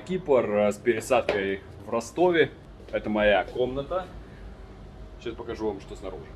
Кипр э, с пересадкой в Ростове. Это моя комната. Сейчас покажу вам, что снаружи.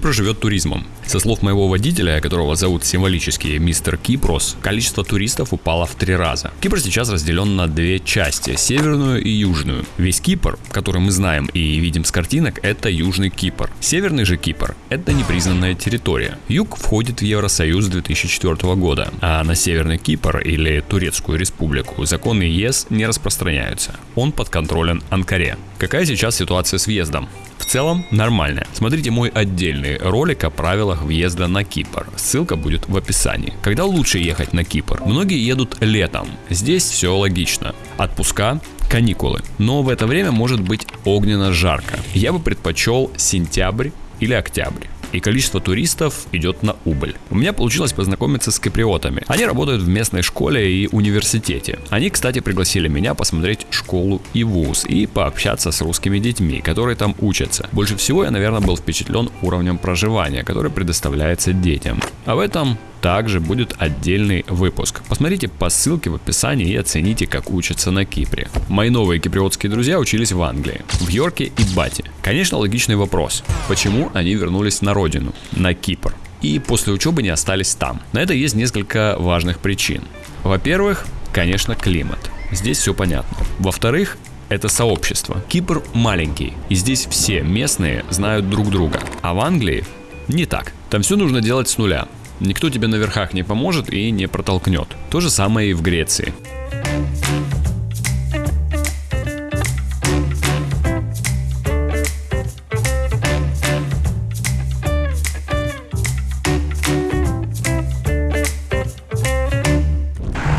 Кипр живет туризмом. Со слов моего водителя, которого зовут символически мистер Кипрос, количество туристов упало в три раза. Кипр сейчас разделен на две части, северную и южную. Весь Кипр, который мы знаем и видим с картинок, это Южный Кипр. Северный же Кипр – это непризнанная территория. Юг входит в Евросоюз 2004 года, а на Северный Кипр или Турецкую республику законы ЕС не распространяются. Он подконтролен Анкаре. Какая сейчас ситуация с въездом? Целом нормально. Смотрите мой отдельный ролик о правилах въезда на Кипр. Ссылка будет в описании. Когда лучше ехать на Кипр? Многие едут летом. Здесь все логично. Отпуска, каникулы. Но в это время может быть огненно жарко. Я бы предпочел сентябрь или октябрь и количество туристов идет на убыль. У меня получилось познакомиться с киприотами. Они работают в местной школе и университете. Они, кстати, пригласили меня посмотреть школу и вуз и пообщаться с русскими детьми, которые там учатся. Больше всего я, наверное, был впечатлен уровнем проживания, который предоставляется детям. А в этом также будет отдельный выпуск. Посмотрите по ссылке в описании и оцените, как учатся на Кипре. Мои новые киприотские друзья учились в Англии, в Йорке и Бате. Конечно, логичный вопрос. Почему они вернулись на родину, на Кипр? И после учебы не остались там. На это есть несколько важных причин. Во-первых, конечно, климат. Здесь все понятно. Во-вторых, это сообщество. Кипр маленький, и здесь все местные знают друг друга. А в Англии не так. Там все нужно делать с нуля. Никто тебе на верхах не поможет и не протолкнет. То же самое и в Греции.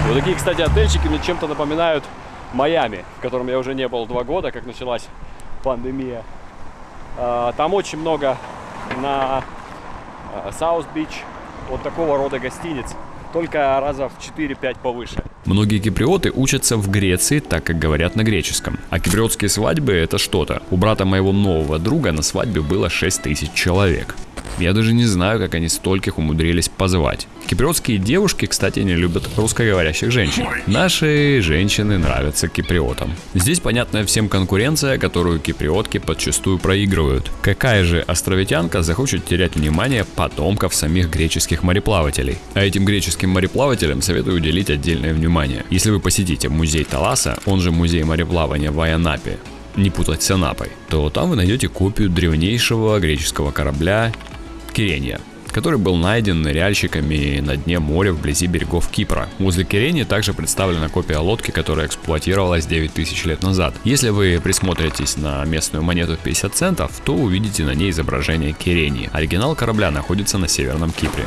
Вот такие, кстати, отельчики мне чем-то напоминают Майами, в котором я уже не был два года, как началась пандемия. А, там очень много на South Beach, вот такого рода гостиниц, только раза в 4-5 повыше. Многие киприоты учатся в Греции, так как говорят на греческом. А киприотские свадьбы это что-то. У брата моего нового друга на свадьбе было 6 тысяч человек. Я даже не знаю, как они стольких умудрились позвать. Киприотские девушки, кстати, не любят русскоговорящих женщин. Наши женщины нравятся киприотам. Здесь понятная всем конкуренция, которую киприотки подчастую проигрывают. Какая же островитянка захочет терять внимание потомков самих греческих мореплавателей? А этим греческим мореплавателям советую уделить отдельное внимание. Если вы посетите музей Таласа, он же музей мореплавания в Айанапе, не путать с Анапой, то там вы найдете копию древнейшего греческого корабля Кирения, который был найден ныряльщиками на дне моря вблизи берегов Кипра. Возле Кирени также представлена копия лодки, которая эксплуатировалась 9000 лет назад. Если вы присмотритесь на местную монету в 50 центов, то увидите на ней изображение Кирении. Оригинал корабля находится на Северном Кипре.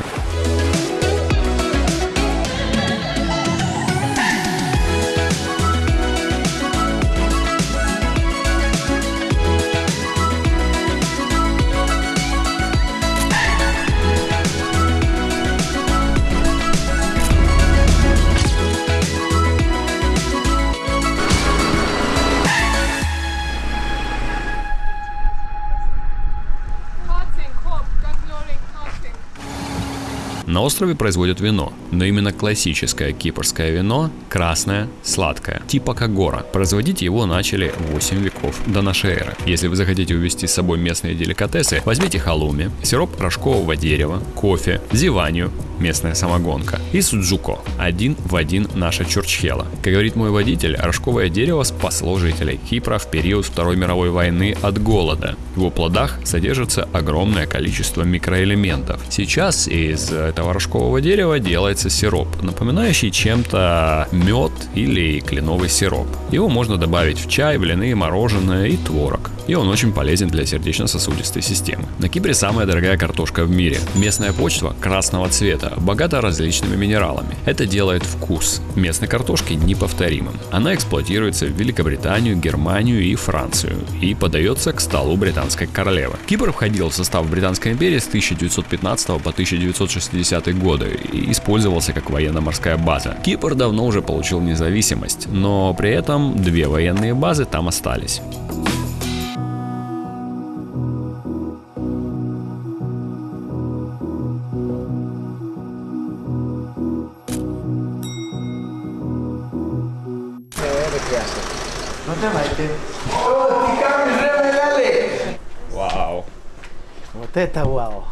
На острове производят вино, но именно классическое кипрское вино – красное, сладкое, типа Кагора. Производить его начали 8 веков до нашей эры. Если вы захотите увезти с собой местные деликатесы, возьмите халуми, сироп рожкового дерева, кофе, зиванию, местная самогонка, и суджуко, один в один наша чурчхела. Как говорит мой водитель, рожковое дерево спасло жителей Кипра в период Второй мировой войны от голода. В его плодах содержится огромное количество микроэлементов. Сейчас из этого рожкового дерева делается сироп, напоминающий чем-то мед или кленовый сироп. Его можно добавить в чай, блины, мороженое и творог. И он очень полезен для сердечно-сосудистой системы. На Кипре самая дорогая картошка в мире. Местная почва красного цвета богата различными минералами. Это делает вкус местной картошки неповторимым. Она эксплуатируется в Великобританию, Германию и Францию и подается к столу британской королевы. Кипр входил в состав Британской империи с 1915 по 1960 годы и использовался как военно-морская база. Кипр давно уже получил независимость, но при этом две военные базы там остались. Ну давайте. О, ты как же Вау. Вот это вау.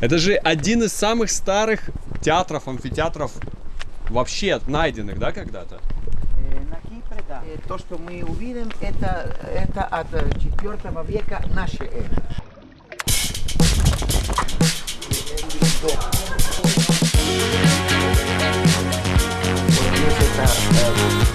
Это же один из самых старых театров, амфитеатров вообще найденных, да, когда-то? Э, На Кипре, да. Э, То, что мы увидим, это, это от 4 века нашей эры. Вот здесь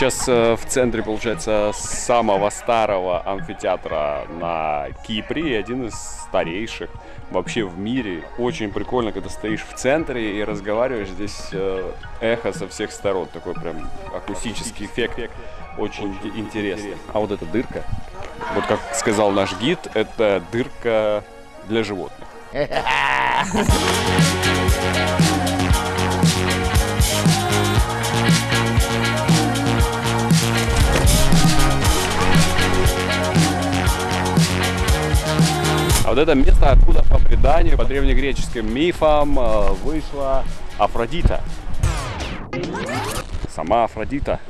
сейчас э, в центре, получается, самого старого амфитеатра на Кипре, и один из старейших вообще в мире. Очень прикольно, когда стоишь в центре и разговариваешь, здесь э, эхо со всех сторон, такой прям акустический эффект, очень интересно. А вот эта дырка, вот как сказал наш гид, это дырка для животных. А вот это место, откуда по преданию, по древнегреческим мифам э, вышла Афродита. Сама Афродита.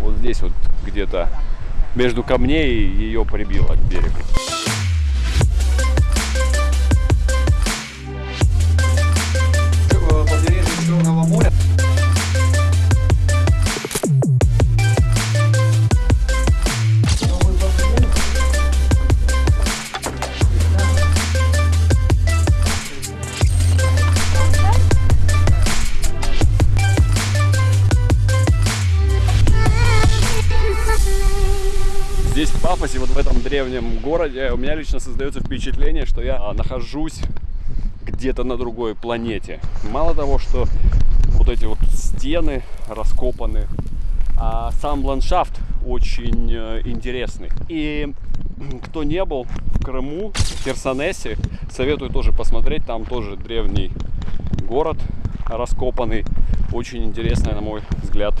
Вот здесь вот где-то между камней ее прибило к берегу. Пафосе, вот в этом древнем городе, у меня лично создается впечатление, что я а, нахожусь где-то на другой планете. Мало того, что вот эти вот стены раскопаны, а сам ландшафт очень э, интересный. И кто не был в Крыму, в Херсонесе, советую тоже посмотреть. Там тоже древний город раскопанный. Очень интересное, на мой взгляд,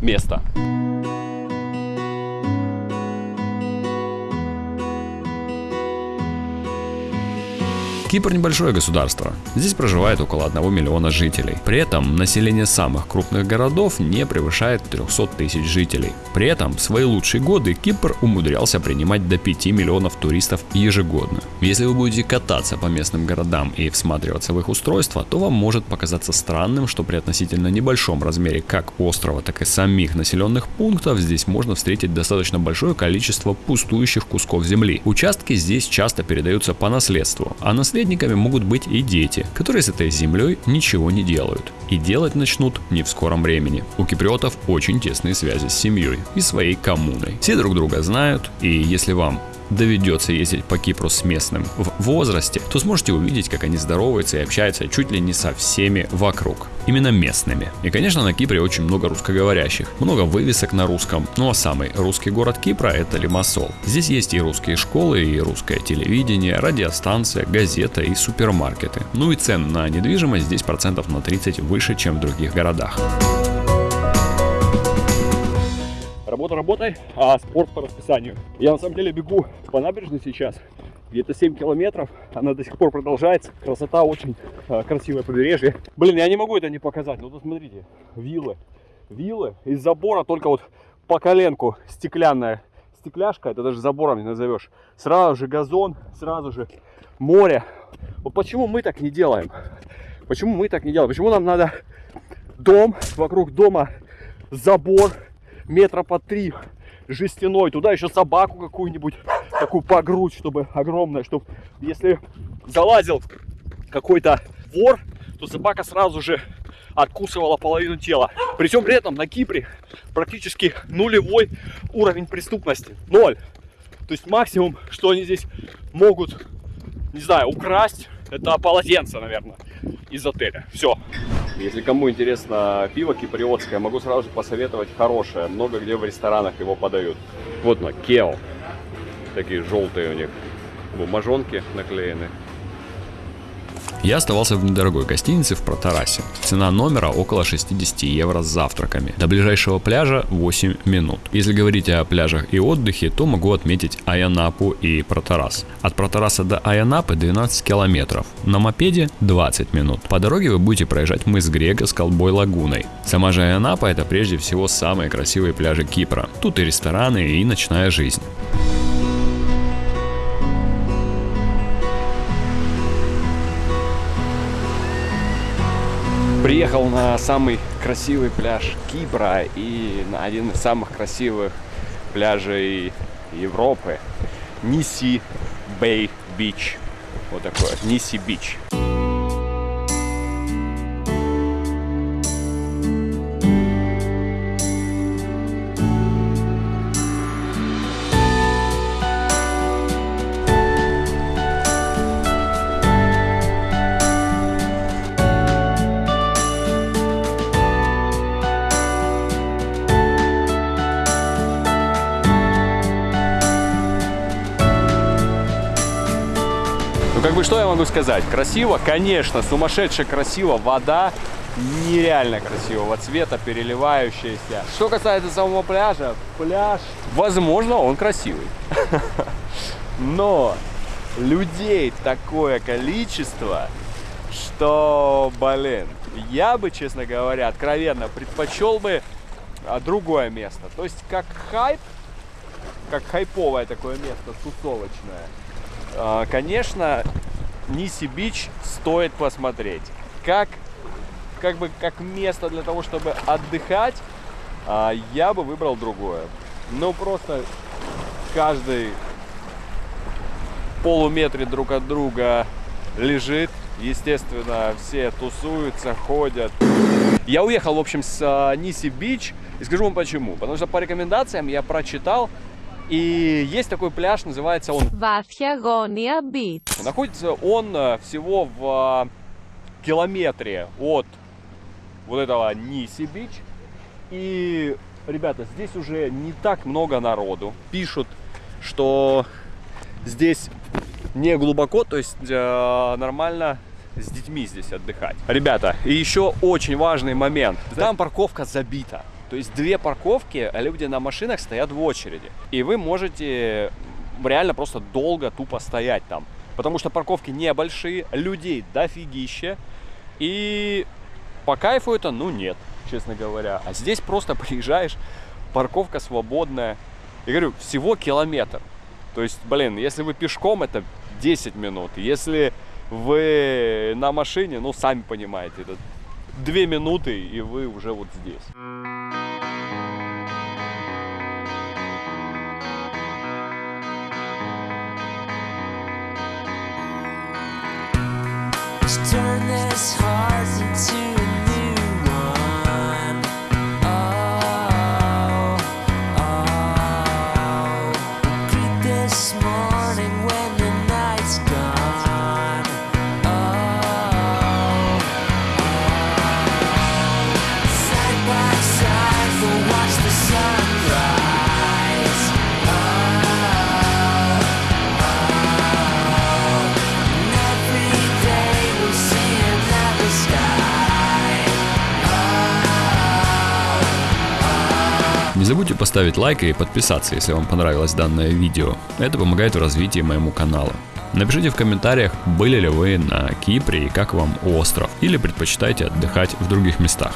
место. Кипр небольшое государство. Здесь проживает около 1 миллиона жителей. При этом население самых крупных городов не превышает 300 тысяч жителей. При этом в свои лучшие годы Кипр умудрялся принимать до 5 миллионов туристов ежегодно. Если вы будете кататься по местным городам и всматриваться в их устройство, то вам может показаться странным, что при относительно небольшом размере как острова, так и самих населенных пунктов здесь можно встретить достаточно большое количество пустующих кусков земли. Участки здесь часто передаются по наследству, а наследниками могут быть и дети, которые с этой землей ничего не делают. И делать начнут не в скором времени. У киприотов очень тесные связи с семьей и своей коммуной. Все друг друга знают, и если вам доведется ездить по Кипру с местным в возрасте, то сможете увидеть, как они здороваются и общаются чуть ли не со всеми вокруг. Именно местными. И, конечно, на Кипре очень много русскоговорящих. Много вывесок на русском. Ну а самый русский город Кипра это Лимассол. Здесь есть и русские школы, и русское телевидение, радиостанция, газета и супермаркеты. Ну и цены на недвижимость здесь процентов на 30 выше, чем в других городах. Работа работой, а спорт по расписанию. Я на самом деле бегу по набережной сейчас. Где-то 7 километров. Она до сих пор продолжается. Красота очень э, красивое побережье. Блин, я не могу это не показать. Ну, вот смотрите. Виллы. Виллы. Из забора только вот по коленку стеклянная стекляшка. Это даже забором не назовешь. Сразу же газон, сразу же море. Вот почему мы так не делаем? Почему мы так не делаем? Почему нам надо дом, вокруг дома забор метра по три жестяной, туда еще собаку какую-нибудь, такую по грудь, чтобы огромная, чтобы если залазил какой-то вор, то собака сразу же откусывала половину тела. Причем при этом на Кипре практически нулевой уровень преступности. Ноль. То есть максимум, что они здесь могут, не знаю, украсть, это полотенце, наверное, из отеля. Все. Если кому интересно пиво киприотское, могу сразу же посоветовать хорошее. Много где в ресторанах его подают. Вот на Кео. Такие желтые у них бумажонки наклеены. Я оставался в недорогой гостинице в Протарасе. Цена номера около 60 евро с завтраками. До ближайшего пляжа 8 минут. Если говорить о пляжах и отдыхе, то могу отметить Аянапу и Протарас. От Протараса до Аянапы 12 километров. На мопеде 20 минут. По дороге вы будете проезжать мыс Грега с Колбой Лагуной. Сама же Аянапа это прежде всего самые красивые пляжи Кипра. Тут и рестораны, и ночная жизнь. Приехал на самый красивый пляж Кипра и на один из самых красивых пляжей Европы. Ниси Бэй Бич. Вот такое. Ниси Бич. Ну, как бы, что я могу сказать? Красиво, конечно, сумасшедше красиво. Вода нереально красивого цвета, переливающаяся. Что касается самого пляжа, пляж, возможно, он красивый. Но людей такое количество, что, блин, я бы, честно говоря, откровенно предпочел бы а, другое место. То есть, как хайп, как хайповое такое место, тусовочное. А, Конечно, Ниси Бич стоит посмотреть. Как, как бы, как место для того, чтобы отдыхать, а, я бы выбрал другое. Ну, просто каждый полуметре друг от друга лежит. Естественно, все тусуются, ходят. Я уехал, в общем, с а, Ниси Бич. И скажу вам почему. Потому что по рекомендациям я прочитал, и есть такой пляж, называется он... Вафьягония Бит. Находится он э, всего в э, километре от вот этого Ниси-Бич. И, ребята, здесь уже не так много народу. Пишут, что здесь не глубоко, то есть э, нормально с детьми здесь отдыхать. Ребята, и еще очень важный момент. Там парковка забита. То есть две парковки, а люди на машинах стоят в очереди. И вы можете реально просто долго тупо стоять там. Потому что парковки небольшие, людей дофигища. И по кайфу это, ну, нет, честно говоря. А здесь просто приезжаешь, парковка свободная. Я говорю, всего километр. То есть, блин, если вы пешком, это 10 минут. Если вы на машине, ну, сами понимаете, это 2 минуты, и вы уже вот здесь. This забудьте поставить лайк и подписаться, если вам понравилось данное видео. Это помогает в развитии моему канала. Напишите в комментариях, были ли вы на Кипре и как вам остров, или предпочитаете отдыхать в других местах.